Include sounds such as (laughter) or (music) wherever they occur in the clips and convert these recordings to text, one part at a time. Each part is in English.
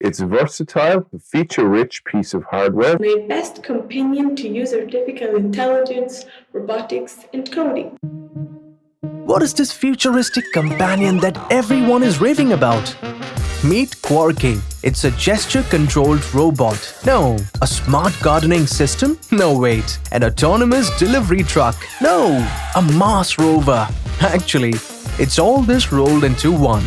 It's a versatile, feature-rich piece of hardware. My best companion to use artificial intelligence, robotics, and coding. What is this futuristic companion that everyone is raving about? Meet Quarky. It's a gesture-controlled robot. No. A smart gardening system? No, wait. An autonomous delivery truck? No. A Mars rover? (laughs) Actually, it's all this rolled into one.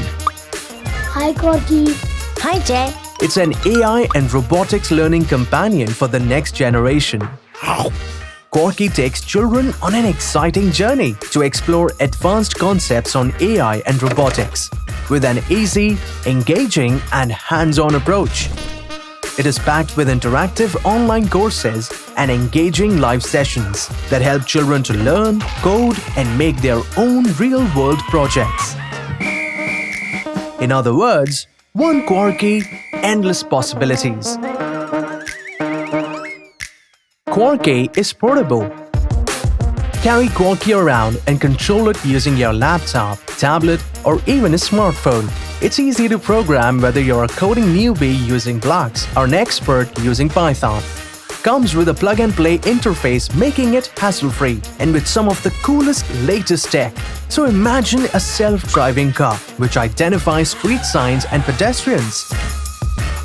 Hi, Quarky. Hi, Jay. It's an AI and robotics learning companion for the next generation. Quarky takes children on an exciting journey to explore advanced concepts on AI and robotics with an easy, engaging, and hands-on approach. It is packed with interactive online courses and engaging live sessions that help children to learn, code, and make their own real-world projects. In other words, one Quarky, endless possibilities. Quarky is portable. Carry Quarky around and control it using your laptop, tablet, or even a smartphone. It's easy to program whether you're a coding newbie using blocks or an expert using Python. Comes with a plug-and-play interface making it hassle-free and with some of the coolest latest tech. So imagine a self-driving car which identifies street signs and pedestrians.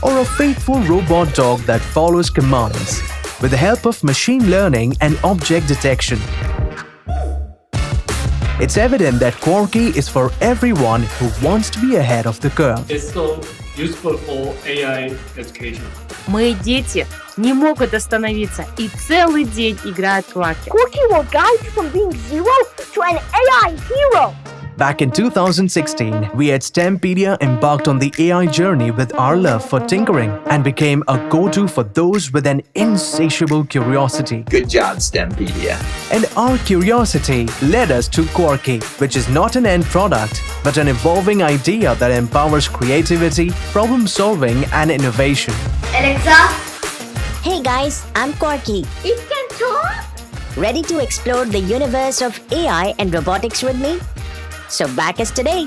Or a faithful robot dog that follows commands with the help of machine learning and object detection. It's evident that Quarky is for everyone who wants to be ahead of the curve. It's so useful for AI education. Мои дети не могут остановиться и целый день играют в Кваки. Corky will guide you from being zero to an AI hero. Back in 2016, we at STEMpedia embarked on the AI journey with our love for tinkering and became a go-to for those with an insatiable curiosity. Good job, STEMpedia. And our curiosity led us to Quarky, which is not an end product, but an evolving idea that empowers creativity, problem-solving and innovation. Alexa, Hey guys, I'm Quarky. it can talk. Ready to explore the universe of AI and robotics with me? So back as today.